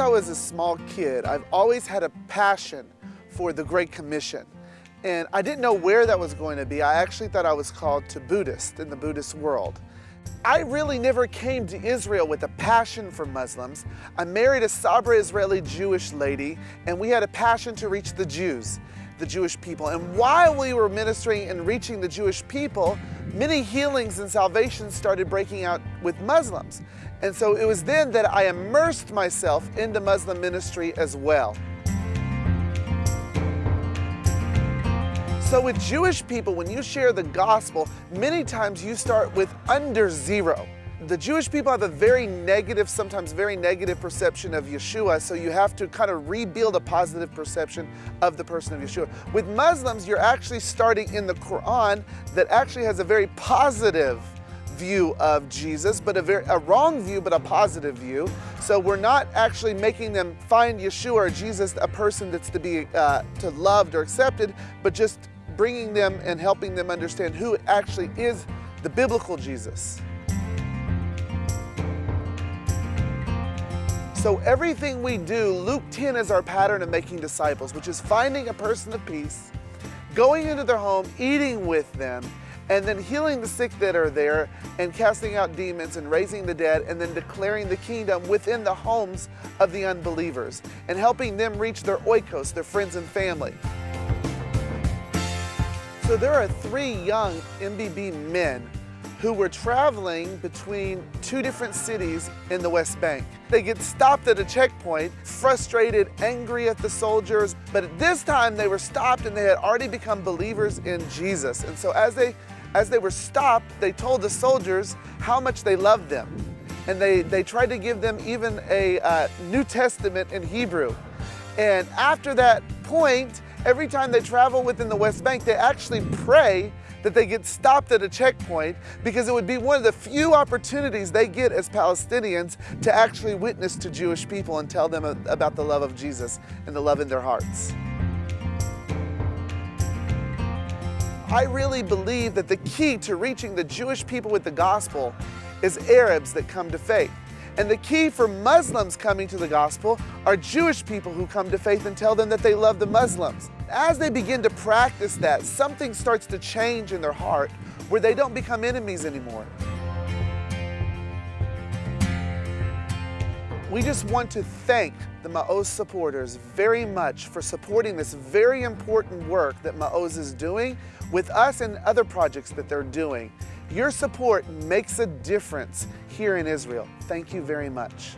I was a small kid, I've always had a passion for the Great Commission. And I didn't know where that was going to be. I actually thought I was called to Buddhist in the Buddhist world. I really never came to Israel with a passion for Muslims. I married a Sabra Israeli Jewish lady, and we had a passion to reach the Jews, the Jewish people. And while we were ministering and reaching the Jewish people, many healings and salvations started breaking out with Muslims. And so it was then that I immersed myself into Muslim ministry as well. So with Jewish people, when you share the gospel, many times you start with under zero. The Jewish people have a very negative, sometimes very negative perception of Yeshua, so you have to kind of rebuild a positive perception of the person of Yeshua. With Muslims, you're actually starting in the Quran that actually has a very positive view of Jesus, but a, very, a wrong view, but a positive view. So we're not actually making them find Yeshua or Jesus a person that's to be uh, to loved or accepted, but just bringing them and helping them understand who actually is the biblical Jesus. So everything we do, Luke 10 is our pattern of making disciples, which is finding a person of peace, going into their home, eating with them, and then healing the sick that are there and casting out demons and raising the dead and then declaring the kingdom within the homes of the unbelievers and helping them reach their oikos, their friends and family. So there are three young MBB men who were traveling between two different cities in the West Bank. They get stopped at a checkpoint, frustrated, angry at the soldiers, but at this time they were stopped and they had already become believers in Jesus. And so as they, as they were stopped, they told the soldiers how much they loved them. And they, they tried to give them even a uh, New Testament in Hebrew. And after that point, every time they travel within the West Bank, they actually pray that they get stopped at a checkpoint because it would be one of the few opportunities they get as Palestinians to actually witness to Jewish people and tell them about the love of Jesus and the love in their hearts. I really believe that the key to reaching the Jewish people with the gospel is Arabs that come to faith. And the key for Muslims coming to the gospel are Jewish people who come to faith and tell them that they love the Muslims. As they begin to practice that, something starts to change in their heart where they don't become enemies anymore. We just want to thank the Ma'oz supporters very much for supporting this very important work that Ma'oz is doing with us and other projects that they're doing. Your support makes a difference here in Israel. Thank you very much.